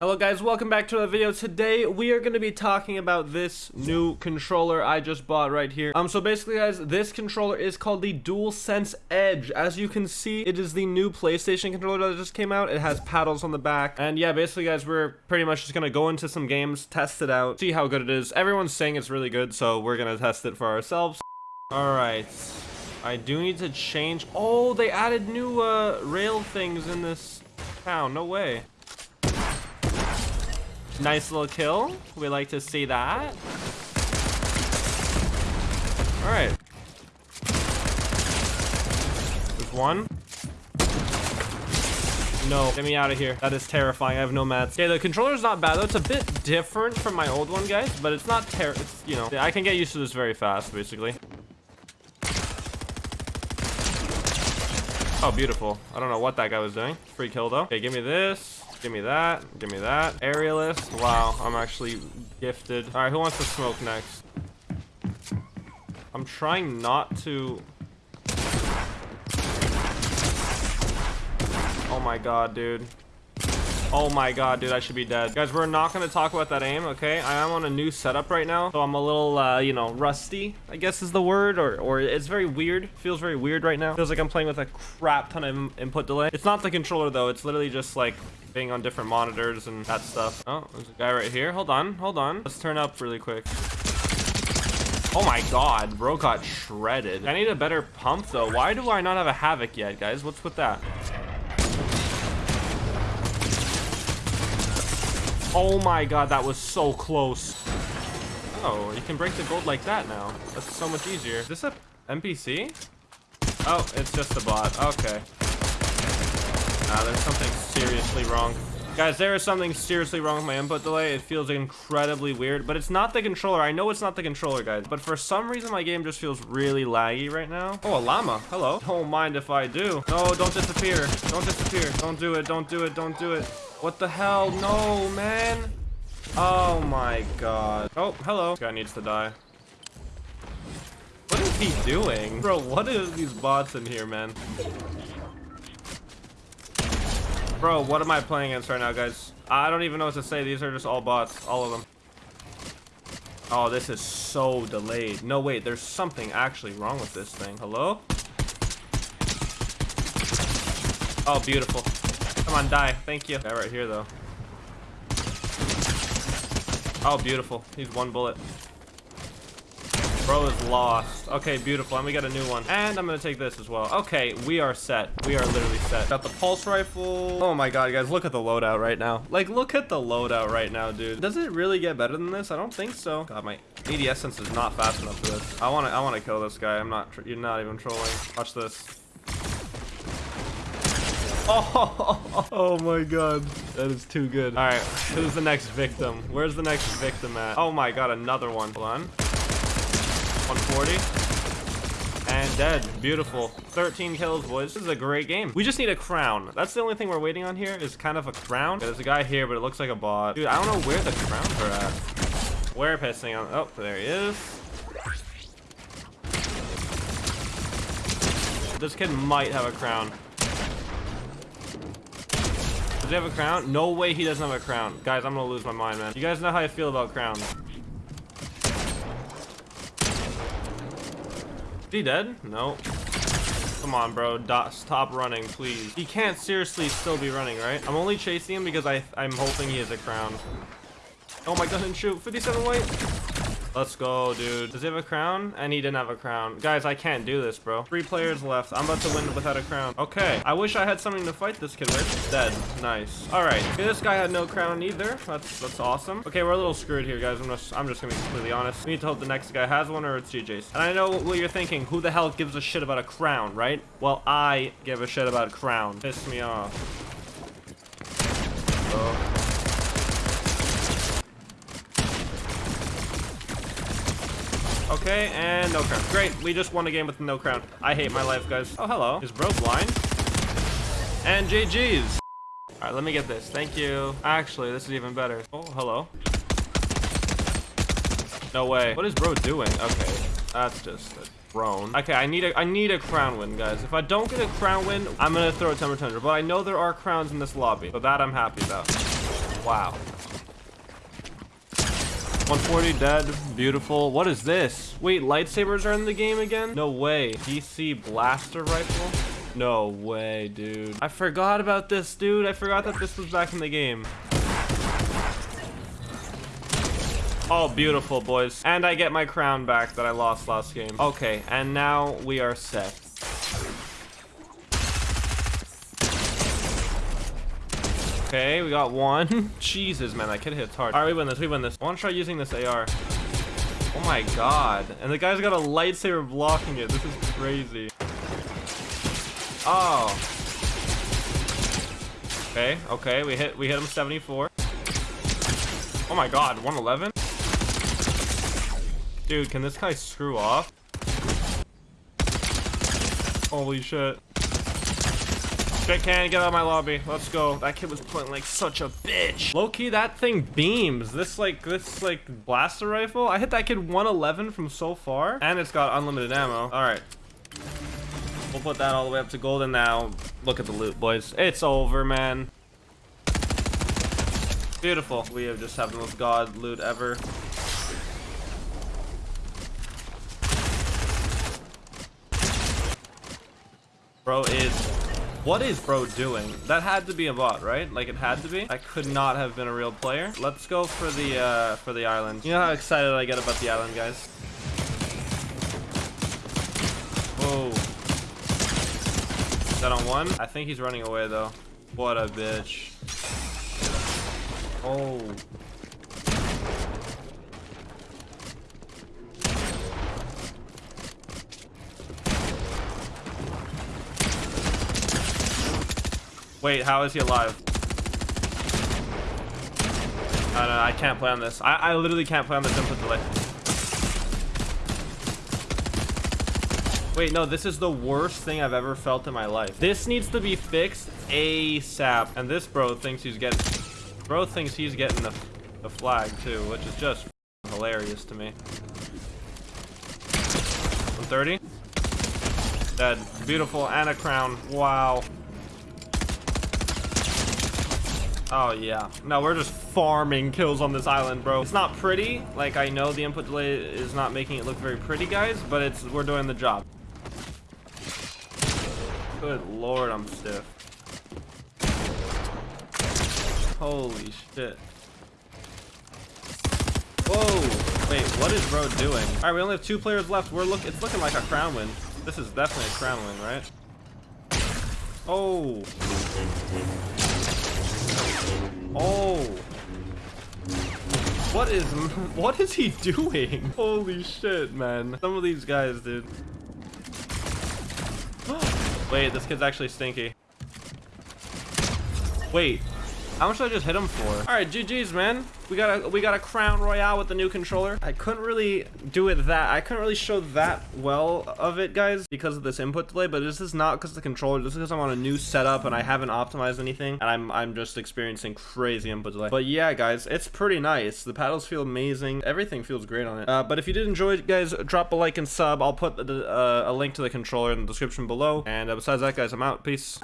Hello guys, welcome back to another video. Today we are going to be talking about this new controller I just bought right here. Um, so basically guys, this controller is called the DualSense Edge. As you can see, it is the new PlayStation controller that just came out. It has paddles on the back. And yeah, basically guys, we're pretty much just going to go into some games, test it out, see how good it is. Everyone's saying it's really good, so we're going to test it for ourselves. Alright. I do need to change. Oh, they added new uh, rail things in this town. No way. Nice little kill. We like to see that. All right. There's one. No, get me out of here. That is terrifying. I have no mats. Okay, the controller's not bad though. It's a bit different from my old one, guys, but it's not ter- it's, you know, I can get used to this very fast, basically. Oh, beautiful. I don't know what that guy was doing. Free kill though. Okay, give me this. Give me that. Give me that. Aerialist. Wow, I'm actually gifted. All right, who wants to smoke next? I'm trying not to... Oh my god, dude. Oh my god, dude, I should be dead. Guys, we're not going to talk about that aim, okay? I am on a new setup right now, so I'm a little, uh, you know, rusty, I guess is the word, or, or it's very weird. Feels very weird right now. Feels like I'm playing with a crap ton of input delay. It's not the controller, though. It's literally just, like, being on different monitors and that stuff. Oh, there's a guy right here. Hold on, hold on. Let's turn up really quick. Oh my god, bro got shredded. I need a better pump, though. Why do I not have a Havoc yet, guys? What's with that? Oh my god, that was so close. Oh, you can break the gold like that now. That's so much easier. Is this a NPC? Oh, it's just a bot. Okay. Nah, there's something seriously wrong. Guys, there is something seriously wrong with my input delay. It feels incredibly weird, but it's not the controller. I know it's not the controller, guys, but for some reason, my game just feels really laggy right now. Oh, a llama. Hello. Don't mind if I do. No, don't disappear. Don't disappear. Don't do it. Don't do it. Don't do it. What the hell? No, man. Oh my god. Oh, hello. This guy needs to die. What is he doing? Bro, what is these bots in here, man? Bro, what am I playing against right now, guys? I don't even know what to say. These are just all bots. All of them. Oh, this is so delayed. No, wait. There's something actually wrong with this thing. Hello? Oh, beautiful. Come on, die. Thank you. Guy right here, though. Oh, beautiful. He's one bullet. Bro is lost. Okay, beautiful. And we got a new one. And I'm gonna take this as well. Okay, we are set. We are literally set. Got the pulse rifle. Oh my god, guys, look at the loadout right now. Like, look at the loadout right now, dude. Does it really get better than this? I don't think so. God, my ADS sense is not fast enough for this. I wanna, I wanna kill this guy. I'm not, you're not even trolling. Watch this. Oh, oh my god. That is too good. All right, who's the next victim? Where's the next victim at? Oh my god, another one. Hold on. 140. And dead. Beautiful. 13 kills, boys. This is a great game. We just need a crown. That's the only thing we're waiting on here is kind of a crown. There's a guy here, but it looks like a bot. Dude, I don't know where the crowns are at. We're pissing on... Oh, there he is. This kid might have a crown. Does he have a crown? No way he doesn't have a crown. Guys, I'm gonna lose my mind, man. You guys know how I feel about crowns. Is he dead? No. Come on, bro. stop running, please. He can't seriously still be running, right? I'm only chasing him because I, I'm hoping he has a crown. Oh my god, didn't shoot. 57 white. Let's go, dude. Does he have a crown? And he didn't have a crown. Guys, I can't do this, bro. Three players left. I'm about to win without a crown. Okay. I wish I had something to fight this kid with. Dead. Nice. All right. Okay, this guy had no crown either. That's that's awesome. Okay, we're a little screwed here, guys. I'm just, I'm just gonna be completely honest. We need to hope the next guy has one or it's GJ's. And I know what you're thinking. Who the hell gives a shit about a crown, right? Well, I give a shit about a crown. Piss me off. Oh. Okay, and no crown. Great, we just won a game with no crown. I hate my life, guys. Oh, hello. Is bro blind? And GG's. All right, let me get this. Thank you. Actually, this is even better. Oh, hello. No way. What is bro doing? Okay, that's just a drone. Okay, I need a I need a crown win, guys. If I don't get a crown win, I'm gonna throw a temper tundra. But I know there are crowns in this lobby, so that I'm happy about. Wow. 140 dead. Beautiful. What is this? Wait, lightsabers are in the game again? No way. DC blaster rifle? No way, dude. I forgot about this, dude. I forgot that this was back in the game. Oh, beautiful, boys. And I get my crown back that I lost last game. Okay, and now we are set. Okay, we got one. Jesus, man, that kid hits hard. All right, we win this. We win this. I want to try using this AR. Oh my god. And the guy's got a lightsaber blocking it. This is crazy. Oh. Okay, okay. We hit we hit him 74. Oh my god, 111? Dude, can this guy screw off? Holy shit. Shit can get out of my lobby. Let's go. That kid was playing like such a bitch. Low key, that thing beams. This like this like blaster rifle. I hit that kid 111 from so far, and it's got unlimited ammo. All right. We'll put that all the way up to golden now. Look at the loot, boys. It's over, man. Beautiful. We have just have the most god loot ever. Bro is what is bro doing? That had to be a bot, right? Like it had to be. I could not have been a real player. Let's go for the uh, for the island. You know how excited I get about the island, guys. Whoa. Is that on one? I think he's running away though. What a bitch. Oh. Wait, how is he alive? No, no, I can't play on this. I, I literally can't play on this input delay. Wait, no, this is the worst thing I've ever felt in my life. This needs to be fixed ASAP. And this bro thinks he's getting... Bro thinks he's getting the, the flag too, which is just hilarious to me. 130? Dead. Beautiful. And a crown. Wow. Oh, yeah. No, we're just farming kills on this island, bro. It's not pretty. Like, I know the input delay is not making it look very pretty, guys, but it's we're doing the job. Good lord, I'm stiff. Holy shit. Whoa! Wait, what is bro doing? Alright, we only have two players left. We're look it's looking like a crown win. This is definitely a crown win, right? Oh. Oh. What is what is he doing? Holy shit, man. Some of these guys, dude. Wait, this kid's actually stinky. Wait, how much did I just hit him for? All right, GG's, man. We got a we got a crown royale with the new controller. I couldn't really do it that. I couldn't really show that well of it, guys, because of this input delay. But this is not because the controller. This is because I'm on a new setup and I haven't optimized anything, and I'm I'm just experiencing crazy input delay. But yeah, guys, it's pretty nice. The paddles feel amazing. Everything feels great on it. Uh, but if you did enjoy it, guys, drop a like and sub. I'll put the, uh, a link to the controller in the description below. And uh, besides that, guys, I'm out. Peace.